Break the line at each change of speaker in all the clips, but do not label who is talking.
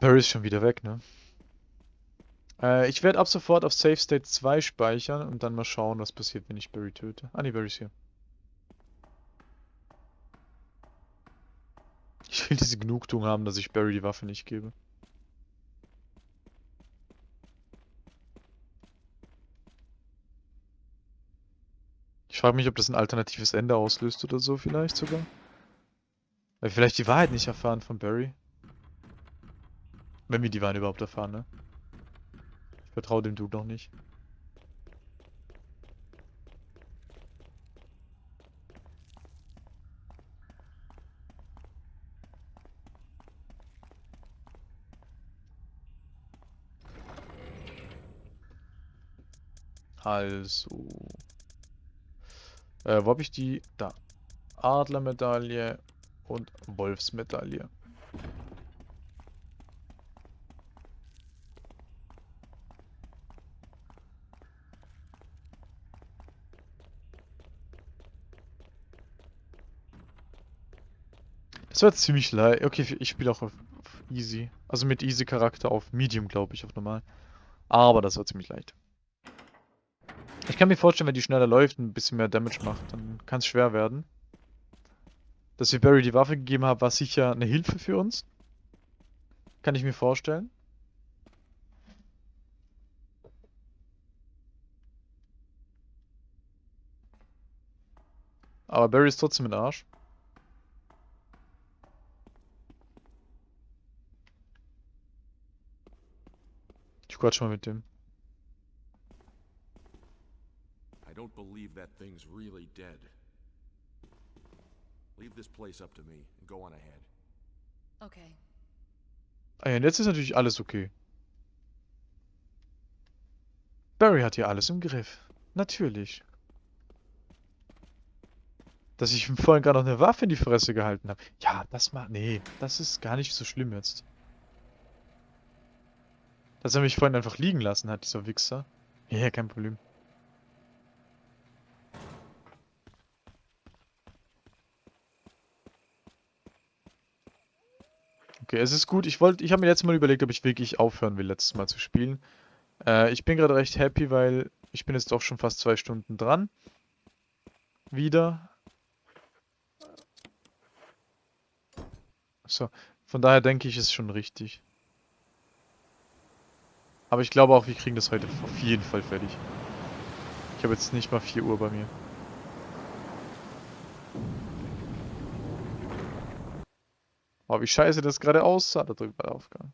Barry ist schon wieder weg, ne? Äh, ich werde ab sofort auf Safe State 2 speichern und dann mal schauen, was passiert, wenn ich Barry töte. Ah ne, Barry ist hier. Ich will diese Genugtuung haben, dass ich Barry die Waffe nicht gebe. Ich frage mich, ob das ein alternatives Ende auslöst oder so vielleicht sogar. Weil vielleicht die Wahrheit nicht erfahren von Barry. Wenn wir die Wahrheit überhaupt erfahren, ne? Ich vertraue dem Dude noch nicht. Also. Äh, wo habe ich die? Da. Adlermedaille und Wolfsmedaille. Das war ziemlich leicht. Okay, ich spiele auch auf, Easy. Also mit Easy Charakter auf Medium, glaube ich, auf normal. Aber das war ziemlich leicht. Ich kann mir vorstellen, wenn die schneller läuft und ein bisschen mehr Damage macht, dann kann es schwer werden. Dass wir Barry die Waffe gegeben haben, war sicher eine Hilfe für uns. Kann ich mir vorstellen. Aber Barry ist trotzdem ein Arsch. Quatsch mal mit dem.
I don't believe that thing's really dead. Leave this place up to me and go on ahead.
Okay.
Ah ja, und jetzt ist natürlich alles okay. Barry hat hier alles im Griff. Natürlich. Dass ich ihm vorhin gerade noch eine Waffe in die Fresse gehalten habe. Ja, das macht... Nee, das ist gar nicht so schlimm jetzt. Dass er mich vorhin einfach liegen lassen hat, dieser Wichser. Ja, kein Problem. Okay, es ist gut. Ich wollte, ich habe mir letztes Mal überlegt, ob ich wirklich aufhören will, letztes Mal zu spielen. Äh, ich bin gerade recht happy, weil ich bin jetzt doch schon fast zwei Stunden dran. Wieder. So, von daher denke ich, ist schon richtig. Aber ich glaube auch, wir kriegen das heute auf jeden Fall fertig. Ich habe jetzt nicht mal 4 Uhr bei mir. Oh, wie scheiße das gerade aussah, da drüben bei der Aufgabe.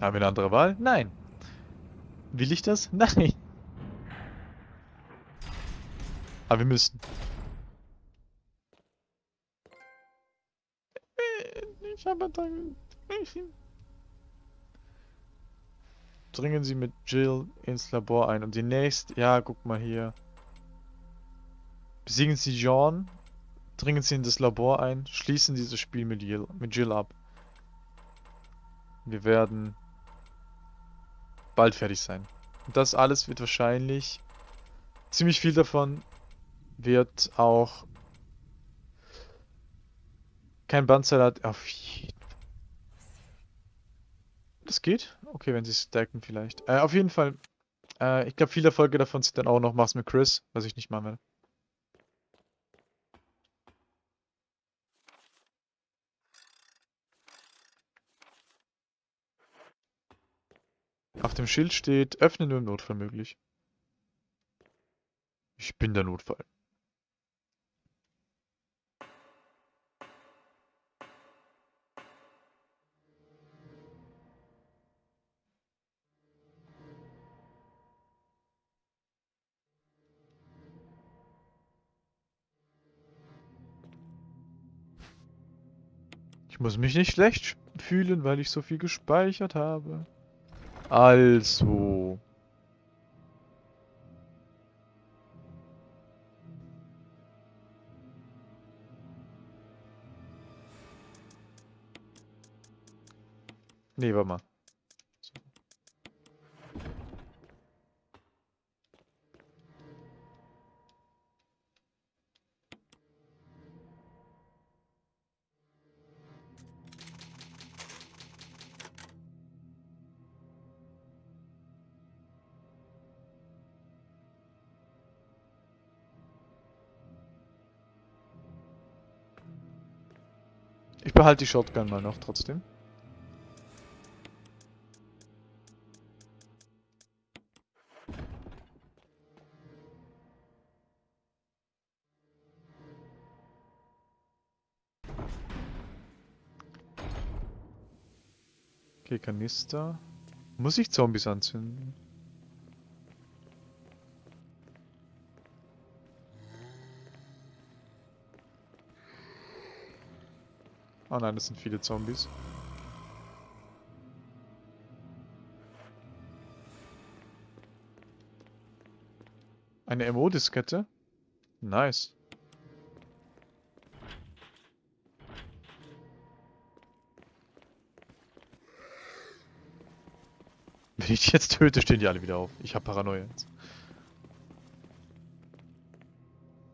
Haben wir eine andere Wahl? Nein. Will ich das? Nein. Aber wir müssen. Ich habe dann... Dringen Sie mit Jill ins Labor ein. Und die nächste... Ja, guck mal hier. Besiegen Sie John. Dringen Sie in das Labor ein. Schließen dieses Spiel mit Jill, mit Jill ab. Wir werden bald fertig sein. Und das alles wird wahrscheinlich... Ziemlich viel davon wird auch kein Bandsalat auf jeden Das geht? Okay, wenn sie stacken vielleicht. Äh, auf jeden Fall. Äh, ich glaube, viele Erfolge davon sind dann auch noch Mach's mit Chris, was ich nicht machen werde. Auf dem Schild steht, öffne nur im Notfall möglich. Ich bin der Notfall. Ich muss mich nicht schlecht fühlen, weil ich so viel gespeichert habe. Also. Nee, warte mal. Ich behalte die Shotgun mal noch trotzdem. Okay, Kanister. Muss ich Zombies anzünden? Oh nein, das sind viele Zombies. Eine MO-Diskette? Nice. Wenn ich jetzt töte, stehen die alle wieder auf. Ich hab Paranoia jetzt.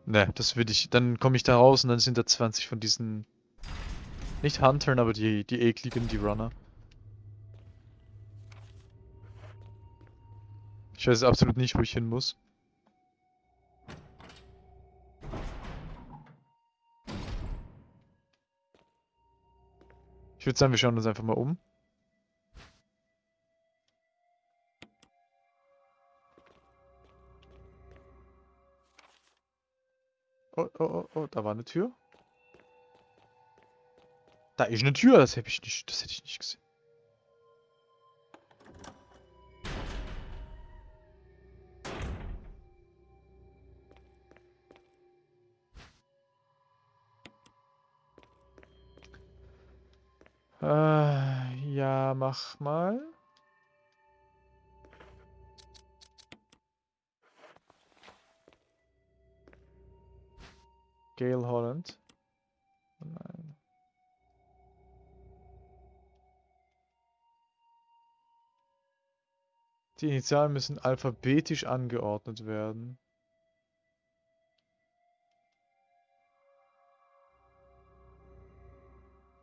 Ne, das würde ich... Dann komme ich da raus und dann sind da 20 von diesen... Nicht Huntern, aber die, die ekligen, die Runner. Ich weiß absolut nicht, wo ich hin muss. Ich würde sagen, wir schauen uns einfach mal um. Oh, oh, oh, oh, da war eine Tür. Da ist eine Tür, das hätte ich nicht, das hätte ich nicht gesehen. Äh, ja, mach mal. Gail Holland. Die Initialen müssen alphabetisch angeordnet werden.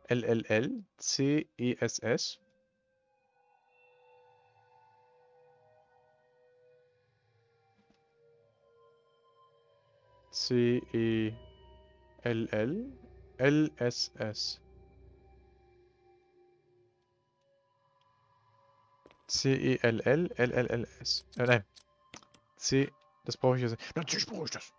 LLL, CESS. C E L L L S S C E L L L L L S. Äh, nein. C das brauche ich jetzt natürlich brauche ich das.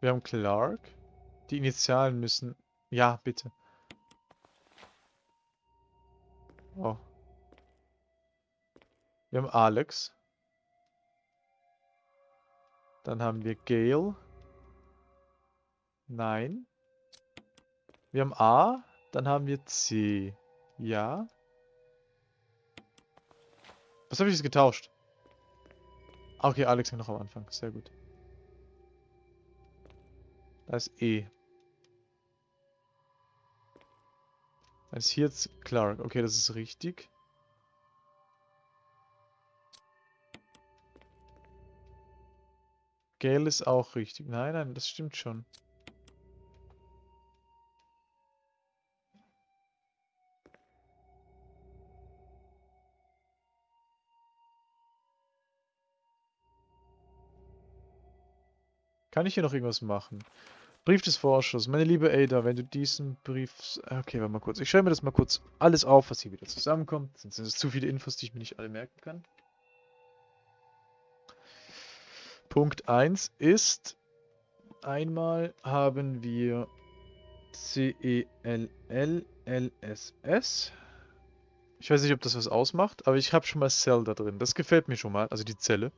Wir haben Clark. Die Initialen müssen ja bitte. Oh. Wir haben Alex. Dann haben wir Gail. Nein. Wir haben A. Dann haben wir C. Ja. Was habe ich jetzt getauscht? Ah, okay, Alex noch am Anfang. Sehr gut. Da ist E. Dann ist hier jetzt Clark. Okay, das ist richtig. Gale ist auch richtig. Nein, nein, das stimmt schon. Kann ich hier noch irgendwas machen? Brief des Vorschusses. Meine liebe Ada, wenn du diesen Brief... Okay, warte mal kurz. Ich schreibe mir das mal kurz alles auf, was hier wieder zusammenkommt. Sonst sind es zu viele Infos, die ich mir nicht alle merken kann. Punkt 1 ist... Einmal haben wir C-E-L-L-L-S-S. Ich weiß nicht, ob das was ausmacht, aber ich habe schon mal Cell da drin. Das gefällt mir schon mal, also die Zelle.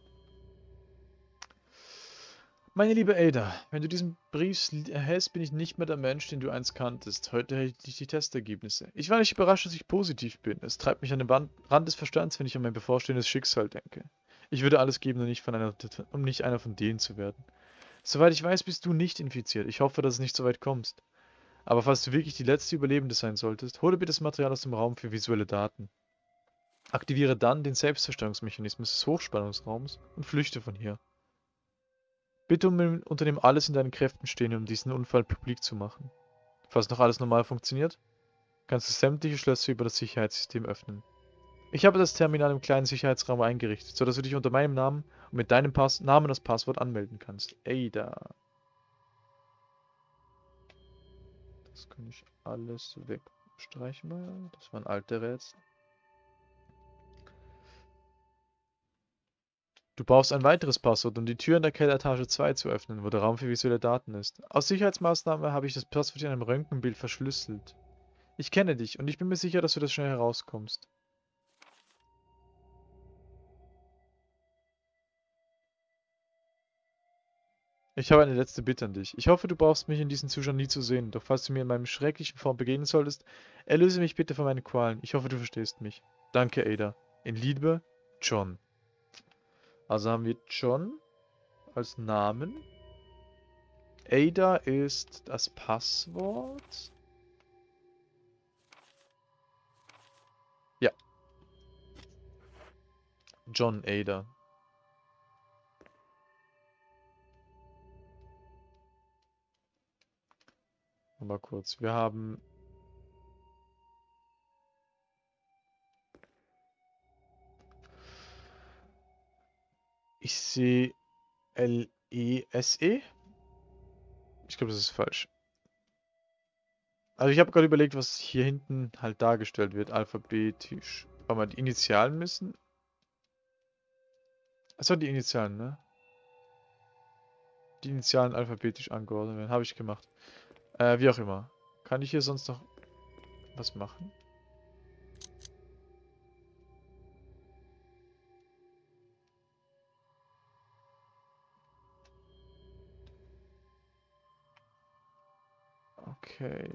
Meine liebe Ada, wenn du diesen Brief erhältst, bin ich nicht mehr der Mensch, den du einst kanntest. Heute erhielt ich die Testergebnisse. Ich war nicht überrascht, dass ich positiv bin. Es treibt mich an den Rand des Verstands, wenn ich an mein bevorstehendes Schicksal denke. Ich würde alles geben, um nicht, einer, um nicht einer von denen zu werden. Soweit ich weiß, bist du nicht infiziert. Ich hoffe, dass es nicht so weit kommst. Aber falls du wirklich die letzte Überlebende sein solltest, hole bitte das Material aus dem Raum für visuelle Daten. Aktiviere dann den Selbstzerstörungsmechanismus des Hochspannungsraums und flüchte von hier. Bitte um, unternimm alles in deinen Kräften stehen, um diesen Unfall publik zu machen. Falls noch alles normal funktioniert, kannst du sämtliche Schlösser über das Sicherheitssystem öffnen. Ich habe das Terminal im kleinen Sicherheitsraum eingerichtet, sodass du dich unter meinem Namen und mit deinem Pass Namen das Passwort anmelden kannst. Ada. Das kann ich alles wegstreichen. Das waren alte Rätsel. Du brauchst ein weiteres Passwort, um die Tür in der Kelleretage 2 zu öffnen, wo der Raum für visuelle Daten ist. Aus Sicherheitsmaßnahme habe ich das Passwort in einem Röntgenbild verschlüsselt. Ich kenne dich und ich bin mir sicher, dass du das schnell herauskommst. Ich habe eine letzte Bitte an dich. Ich hoffe, du brauchst mich in diesem Zustand nie zu sehen, doch falls du mir in meinem schrecklichen Form begegnen solltest, erlöse mich bitte von meinen Qualen. Ich hoffe, du verstehst mich. Danke, Ada. In Liebe, John. Also haben wir John als Namen. Ada ist das Passwort. Ja. John Ada. Mal kurz. Wir haben Ich sehe L-E-S-E. Ich glaube, das ist falsch. Also ich habe gerade überlegt, was hier hinten halt dargestellt wird, alphabetisch. Weil wir die Initialen müssen. Achso, die Initialen, ne? Die Initialen alphabetisch angeordnet werden. Habe ich gemacht. Äh, wie auch immer. Kann ich hier sonst noch was machen? Okay.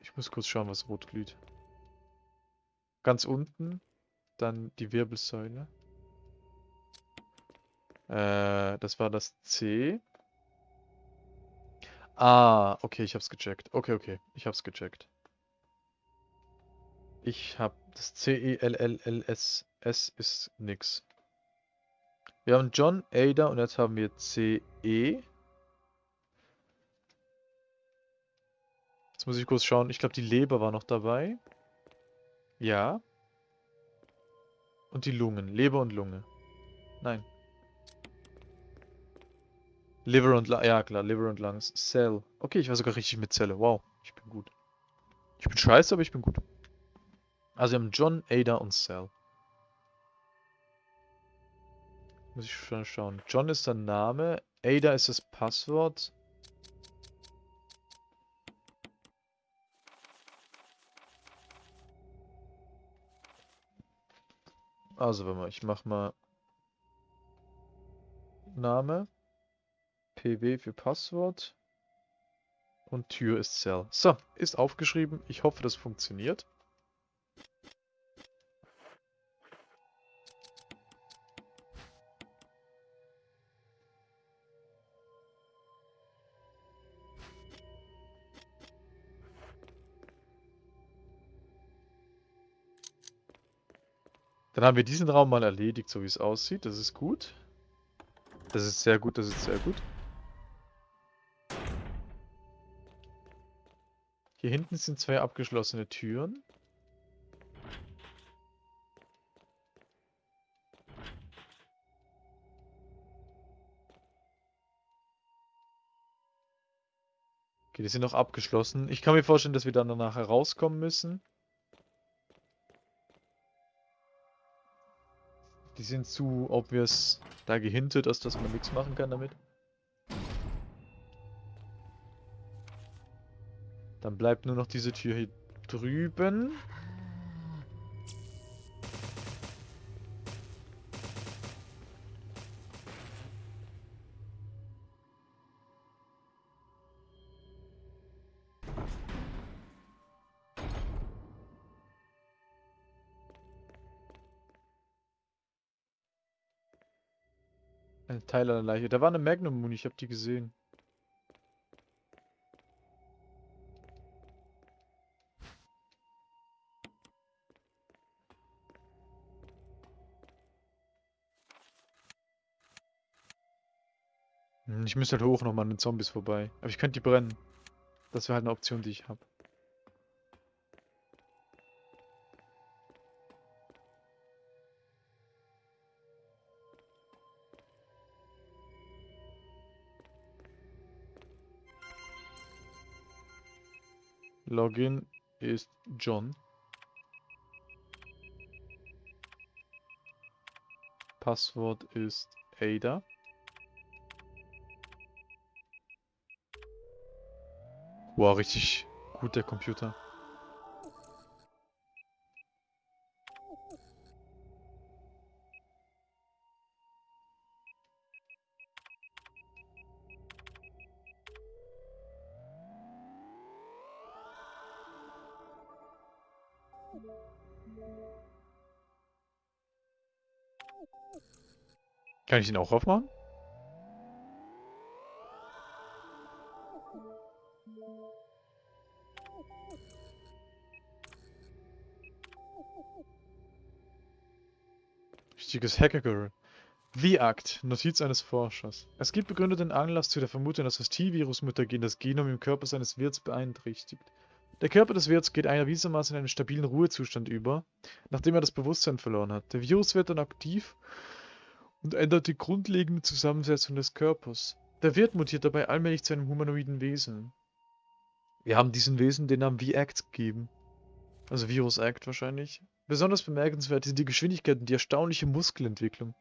Ich muss kurz schauen, was rot glüht. Ganz unten. Dann die Wirbelsäule. Äh, das war das C. Ah, okay, ich hab's gecheckt. Okay, okay, ich hab's gecheckt. Ich hab das C-E-L-L-L-S. S ist nix. Wir haben John, Ada und jetzt haben wir C-E. Jetzt muss ich kurz schauen. Ich glaube, die Leber war noch dabei. Ja. Und die Lungen. Leber und Lunge. Nein. Liver und Lungs. Ja, klar. Liver und Lungs. Cell. Okay, ich war sogar richtig mit Zelle. Wow. Ich bin gut. Ich bin scheiße, aber ich bin gut. Also wir haben John, Ada und Cell. Muss ich schon schauen. John ist der Name. Ada ist das Passwort. Also, wenn man, ich mach mal Name, PW für Passwort und Tür ist Cell. So, ist aufgeschrieben. Ich hoffe, das funktioniert. Dann haben wir diesen Raum mal erledigt, so wie es aussieht. Das ist gut. Das ist sehr gut, das ist sehr gut. Hier hinten sind zwei abgeschlossene Türen. Okay, die sind noch abgeschlossen. Ich kann mir vorstellen, dass wir dann danach herauskommen müssen. Die sind zu obvious da gehintet, dass, dass man nichts machen kann damit. Dann bleibt nur noch diese Tür hier drüben. Ein Teil einer Leiche. Da war eine Magnum-Muni, ich habe die gesehen. Ich müsste halt hoch nochmal an den Zombies vorbei. Aber ich könnte die brennen. Das wäre halt eine Option, die ich habe. Login ist John. Passwort ist Ada. Wow, richtig gut der Computer. Kann ich den auch aufmachen? Richtiges Hacker-Girl. The Act, Notiz eines Forschers. Es gibt begründeten Anlass zu der Vermutung, dass das T-Virus-Mutagen das Genom im Körper seines Wirts beeinträchtigt. Der Körper des Wirts geht erwiesenermaßen in einen stabilen Ruhezustand über, nachdem er das Bewusstsein verloren hat. Der Virus wird dann aktiv und ändert die grundlegende Zusammensetzung des Körpers. Der Wirt mutiert dabei allmählich zu einem humanoiden Wesen. Wir haben diesen Wesen den Namen V-Act gegeben. Also Virus Act wahrscheinlich. Besonders bemerkenswert sind die Geschwindigkeit und die erstaunliche Muskelentwicklung.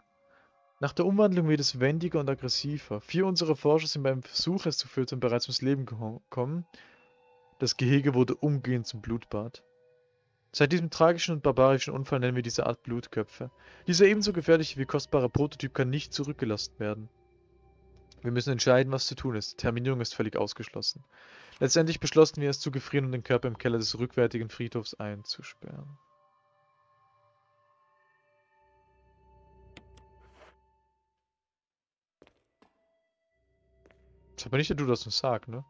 Nach der Umwandlung wird es wendiger und aggressiver. Vier unserer Forscher sind beim Versuch, es zu füttern, bereits ums Leben gekommen. Das Gehege wurde umgehend zum Blutbad. Seit diesem tragischen und barbarischen Unfall nennen wir diese Art Blutköpfe. Dieser ebenso gefährliche wie kostbare Prototyp kann nicht zurückgelassen werden. Wir müssen entscheiden, was zu tun ist. Terminierung ist völlig ausgeschlossen. Letztendlich beschlossen wir es zu gefrieren und den Körper im Keller des rückwärtigen Friedhofs einzusperren. Ist aber nicht der Du, das uns sagt, ne?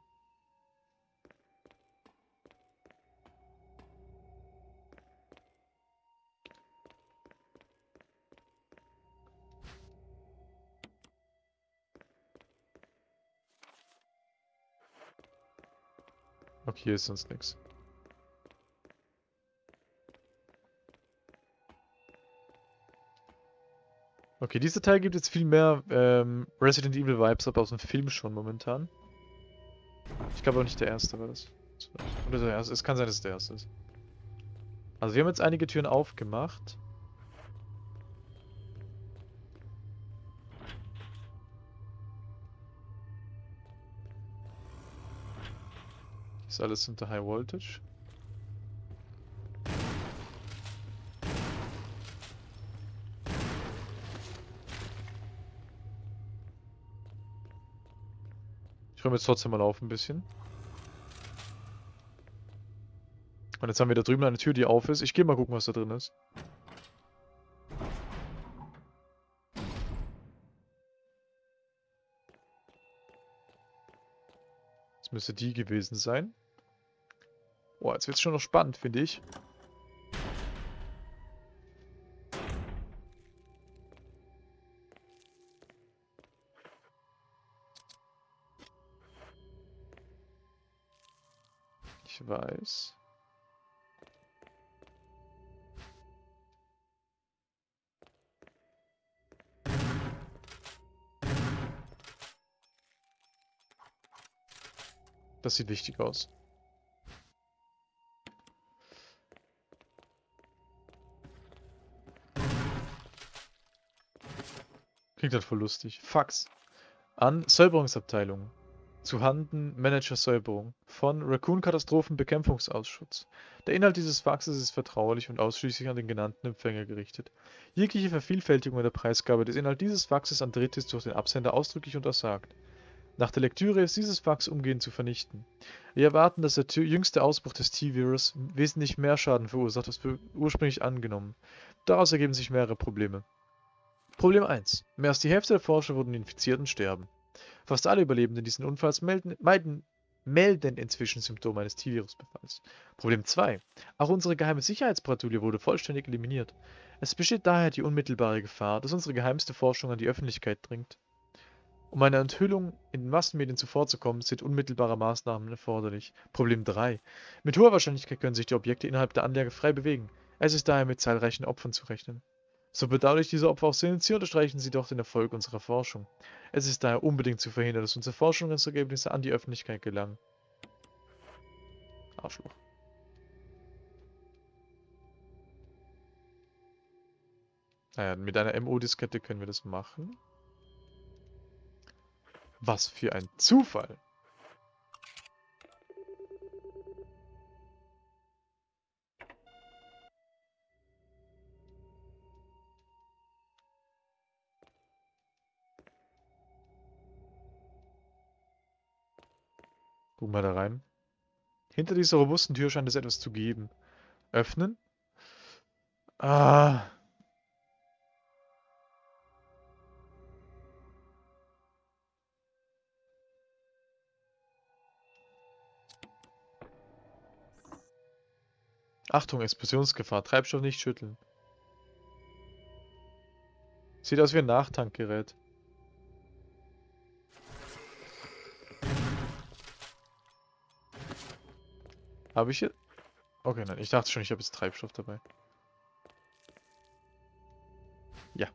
Okay, hier ist sonst nichts. Okay, dieser Teil gibt jetzt viel mehr ähm, Resident Evil Vibes ab aus dem Film schon momentan. Ich glaube auch nicht der erste war das. Oder der erste. Es kann sein, dass es der erste ist. Also wir haben jetzt einige Türen aufgemacht. Ist alles unter High Voltage. Ich räume jetzt trotzdem mal auf ein bisschen. Und jetzt haben wir da drüben eine Tür, die auf ist. Ich gehe mal gucken, was da drin ist. Das müsste die gewesen sein. Boah, jetzt wird es schon noch spannend, finde ich. Weiß. Das sieht wichtig aus. Klingt halt voll lustig. Fax. An Säuberungsabteilung. Zu Handen Manager Säuberung. Von Raccoon Katastrophenbekämpfungsausschuss. Der Inhalt dieses Faxes ist vertraulich und ausschließlich an den genannten Empfänger gerichtet. Jegliche Vervielfältigung der Preisgabe des Inhalts dieses Faxes an Dritte ist durch den Absender ausdrücklich untersagt. Nach der Lektüre ist dieses Fax umgehend zu vernichten. Wir erwarten, dass der jüngste Ausbruch des T-Virus wesentlich mehr Schaden verursacht als ursprünglich angenommen. Daraus ergeben sich mehrere Probleme. Problem 1. Mehr als die Hälfte der Forscher wurden infiziert und sterben. Fast alle Überlebenden dieses Unfalls melden, meiden, melden inzwischen Symptome eines T-Virus-Befalls. Problem 2. Auch unsere geheime Sicherheitspatrouille wurde vollständig eliminiert. Es besteht daher die unmittelbare Gefahr, dass unsere geheimste Forschung an die Öffentlichkeit dringt. Um einer Enthüllung in den Massenmedien zuvorzukommen, sind unmittelbare Maßnahmen erforderlich. Problem 3. Mit hoher Wahrscheinlichkeit können sich die Objekte innerhalb der Anlage frei bewegen. Es ist daher mit zahlreichen Opfern zu rechnen. So bedauerlich diese Opfer auch sind, sie unterstreichen sie doch den Erfolg unserer Forschung. Es ist daher unbedingt zu verhindern, dass unsere Forschungsergebnisse an die Öffentlichkeit gelangen. Arschloch. Naja, mit einer MO-Diskette können wir das machen. Was für ein Zufall! Gucken wir da rein. Hinter dieser robusten Tür scheint es etwas zu geben. Öffnen? Ah. Achtung, Explosionsgefahr. Treibstoff nicht schütteln. Sieht aus wie ein Nachtankgerät. Habe ich hier... Okay, nein, ich dachte schon, ich habe jetzt Treibstoff dabei. Ja.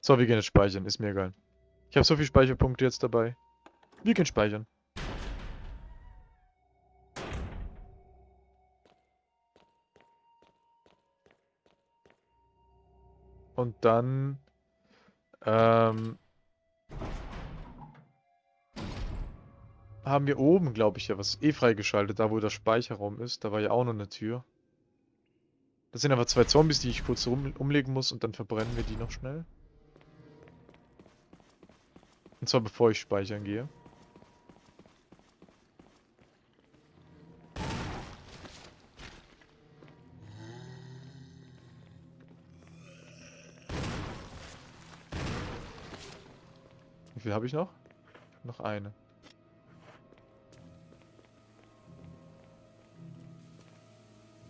So, wir gehen jetzt speichern, ist mir egal. Ich habe so viele Speicherpunkte jetzt dabei. Wir gehen speichern. Und dann... Ähm, haben wir oben, glaube ich, ja was eh freigeschaltet, da wo der Speicherraum ist. Da war ja auch noch eine Tür. Das sind aber zwei Zombies, die ich kurz rum, umlegen muss und dann verbrennen wir die noch schnell. Und zwar bevor ich speichern gehe. Wie viel habe ich noch? Noch eine.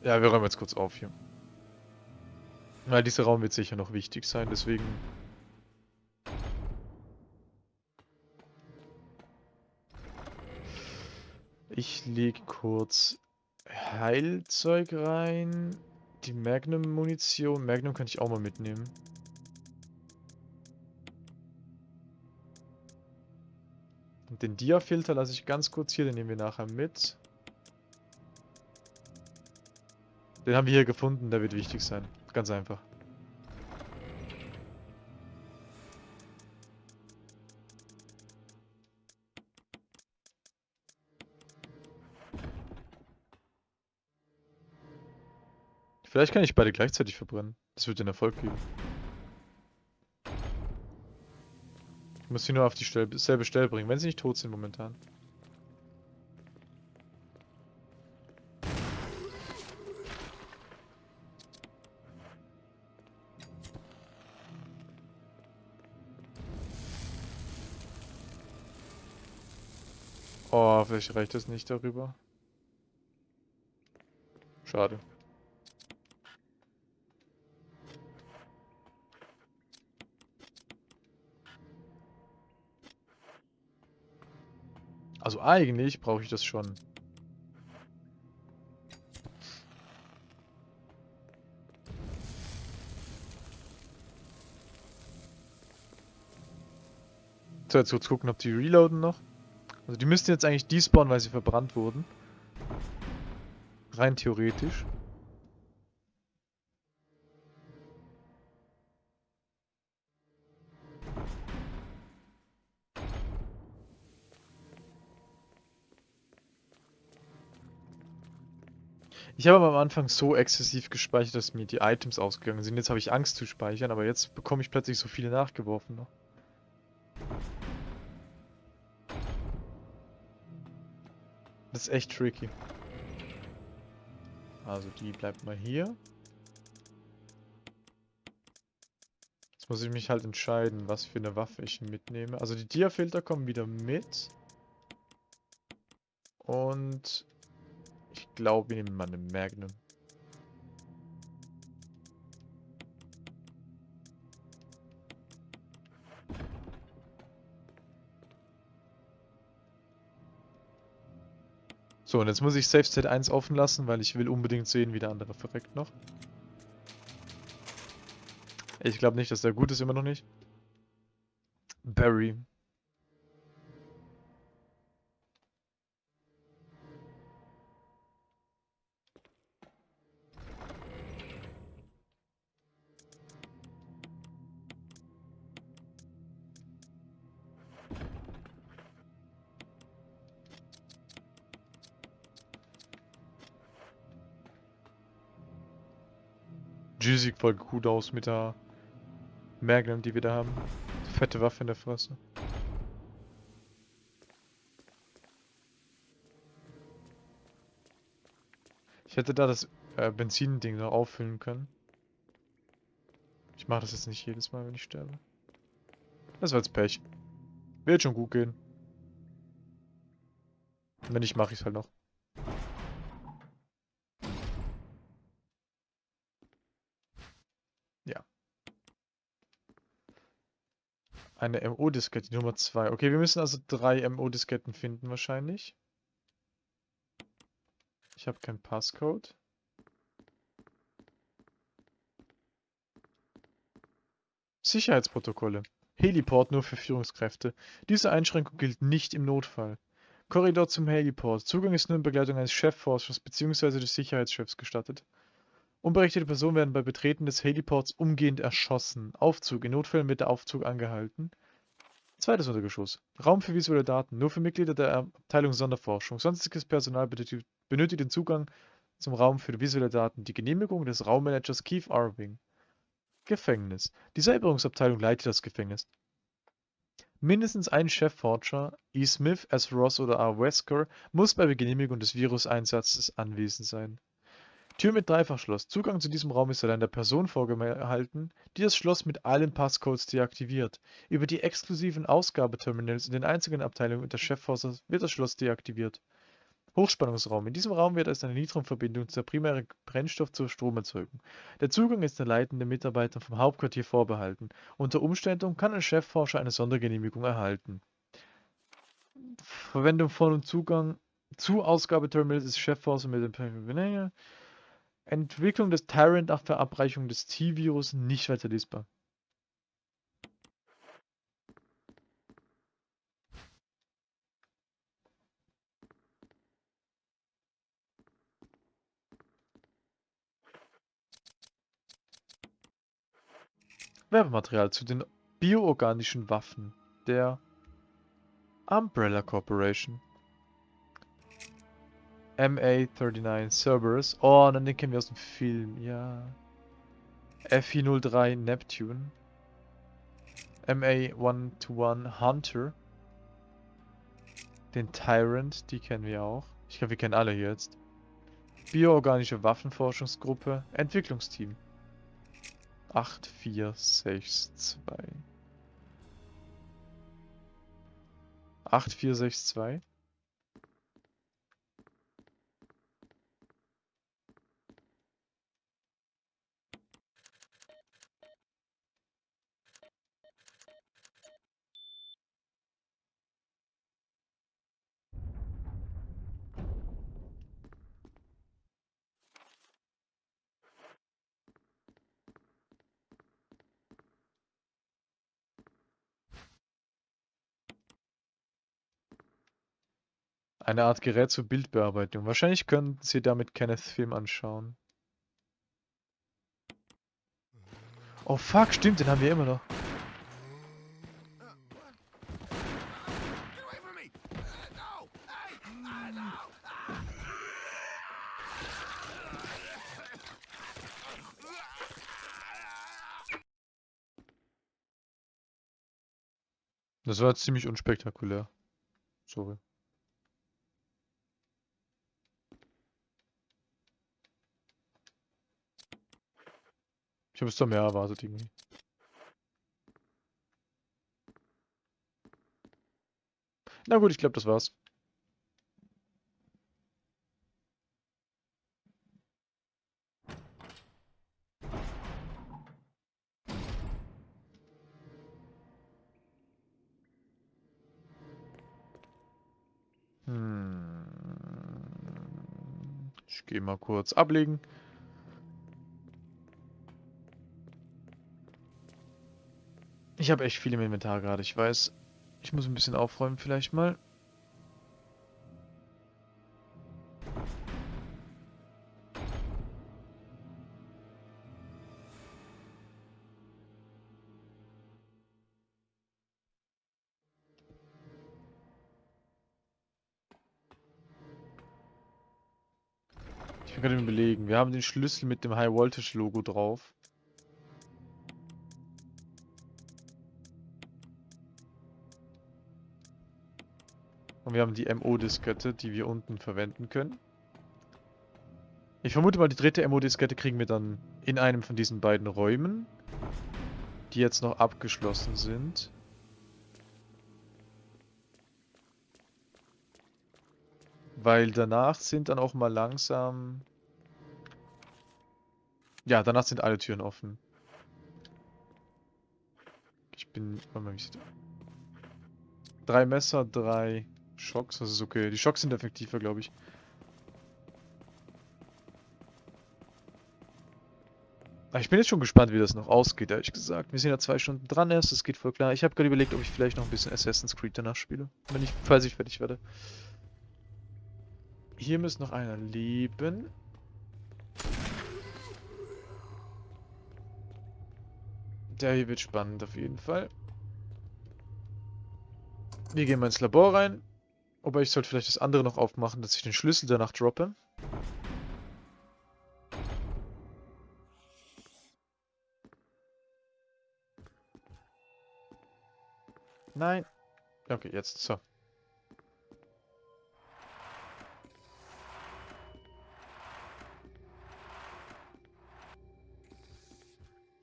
Ja, wir räumen jetzt kurz auf hier. Weil dieser Raum wird sicher noch wichtig sein, deswegen... Ich lege kurz Heilzeug rein. Die Magnum-Munition. Magnum kann ich auch mal mitnehmen. Und den Dia-Filter lasse ich ganz kurz hier, den nehmen wir nachher mit. Den haben wir hier gefunden, der wird wichtig sein. Ganz einfach. Vielleicht kann ich beide gleichzeitig verbrennen. Das wird den Erfolg geben. Ich muss sie nur auf die selbe Stelle bringen, wenn sie nicht tot sind momentan. Vielleicht reicht das nicht darüber. Schade. Also eigentlich brauche ich das schon. So, jetzt kurz gucken, ob die reloaden noch. Also die müssten jetzt eigentlich despawnen, weil sie verbrannt wurden. Rein theoretisch. Ich habe am Anfang so exzessiv gespeichert, dass mir die Items ausgegangen sind. Jetzt habe ich Angst zu speichern, aber jetzt bekomme ich plötzlich so viele nachgeworfen noch. Das ist echt tricky. Also die bleibt mal hier. Jetzt muss ich mich halt entscheiden, was für eine Waffe ich mitnehme. Also die Diafilter kommen wieder mit. Und ich glaube, wir nehmen mal eine Magnum. So, und jetzt muss ich Safe State 1 offen lassen, weil ich will unbedingt sehen, wie der andere verreckt noch. Ich glaube nicht, dass der gut ist, immer noch nicht. Barry. G sieht voll gut aus mit der Magnum, die wir da haben. Fette Waffe in der Fresse. Ich hätte da das äh, Benzin-Ding noch auffüllen können. Ich mache das jetzt nicht jedes Mal, wenn ich sterbe. Das war jetzt Pech. Wird schon gut gehen. Wenn nicht, mache ich es halt noch. Eine MO-Diskette, Nummer 2. Okay, wir müssen also drei MO-Disketten finden wahrscheinlich. Ich habe keinen Passcode. Sicherheitsprotokolle. Heliport nur für Führungskräfte. Diese Einschränkung gilt nicht im Notfall. Korridor zum Heliport. Zugang ist nur in Begleitung eines Chefforschers bzw. des Sicherheitschefs gestattet. Unberechtigte Personen werden bei Betreten des Heliports umgehend erschossen. Aufzug. In Notfällen wird der Aufzug angehalten. Zweites Untergeschoss. Raum für visuelle Daten. Nur für Mitglieder der Abteilung Sonderforschung. Sonstiges Personal benötigt, den Zugang zum Raum für visuelle Daten. Die Genehmigung des Raummanagers Keith Irving. Gefängnis. Die Säuberungsabteilung leitet das Gefängnis. Mindestens ein Chefforscher, E. Smith, S. Ross oder A. Wesker, muss bei Genehmigung des Viruseinsatzes anwesend sein. Tür mit Dreifachschloss. Zugang zu diesem Raum ist allein der Person vorgehalten, die das Schloss mit allen Passcodes deaktiviert. Über die exklusiven Ausgabeterminals in den einzigen Abteilungen des Chefforsers wird das Schloss deaktiviert. Hochspannungsraum. In diesem Raum wird es eine Nitrumverbindung zur primären Brennstoff zur Stromerzeugung. Der Zugang ist den leitenden Mitarbeitern vom Hauptquartier vorbehalten. Unter Umständen kann ein Chefforscher eine Sondergenehmigung erhalten. Verwendung von und Zugang zu Ausgabeterminals des Chefforsers mit dem Entwicklung des Tyrant nach Verabreichung des T-Virus nicht weiter lesbar. Werbematerial zu den bioorganischen Waffen der Umbrella Corporation. MA39 Cerberus. Oh, dann den kennen wir aus dem Film, ja. FI03 Neptune. MA121 Hunter. Den Tyrant, die kennen wir auch. Ich glaube, wir kennen alle jetzt. Bioorganische Waffenforschungsgruppe. Entwicklungsteam. 8462. 8462. Eine Art Gerät zur Bildbearbeitung. Wahrscheinlich könnten Sie damit Kenneth Film anschauen. Oh fuck, stimmt, den haben wir immer noch. Das war ziemlich unspektakulär. Sorry. Ich habe es da mehr erwartet irgendwie. Na gut, ich glaube, das war's. Hm. Ich gehe mal kurz ablegen. Ich habe echt viel im Inventar gerade. Ich weiß, ich muss ein bisschen aufräumen vielleicht mal. Ich bin gerade Überlegen. Wir haben den Schlüssel mit dem High Voltage Logo drauf. Und wir haben die MO-Diskette, die wir unten verwenden können. Ich vermute mal, die dritte MO-Diskette kriegen wir dann in einem von diesen beiden Räumen, die jetzt noch abgeschlossen sind. Weil danach sind dann auch mal langsam... Ja, danach sind alle Türen offen. Ich bin... Warte mal, wie sieht... Drei Messer, drei Schocks, das ist okay. Die Schocks sind effektiver, glaube ich. Aber ich bin jetzt schon gespannt, wie das noch ausgeht, ehrlich gesagt. Wir sind ja zwei Stunden dran erst, das geht voll klar. Ich habe gerade überlegt, ob ich vielleicht noch ein bisschen Assassin's Creed danach spiele. Wenn ich, falls ich fertig werde. Hier müsste noch einer leben. Der hier wird spannend auf jeden Fall. Wir gehen mal ins Labor rein. Aber ich sollte vielleicht das andere noch aufmachen, dass ich den Schlüssel danach droppe. Nein. Okay, jetzt. So.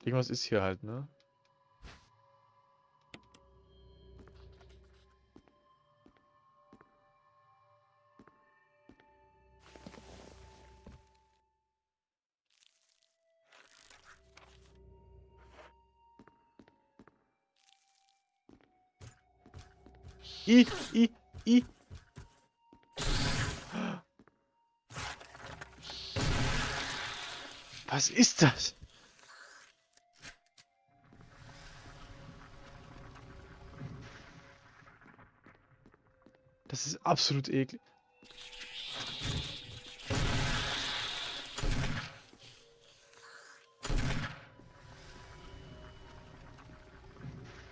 Irgendwas ist hier halt, ne? I, I, I. Was ist das? Das ist absolut eklig.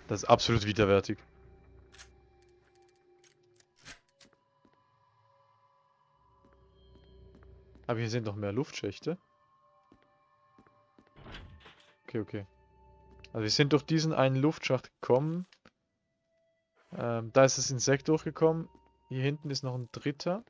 Das ist absolut widerwärtig. Aber hier sind noch mehr Luftschächte. Okay, okay. Also wir sind durch diesen einen Luftschacht gekommen. Ähm, da ist das Insekt durchgekommen. Hier hinten ist noch ein dritter.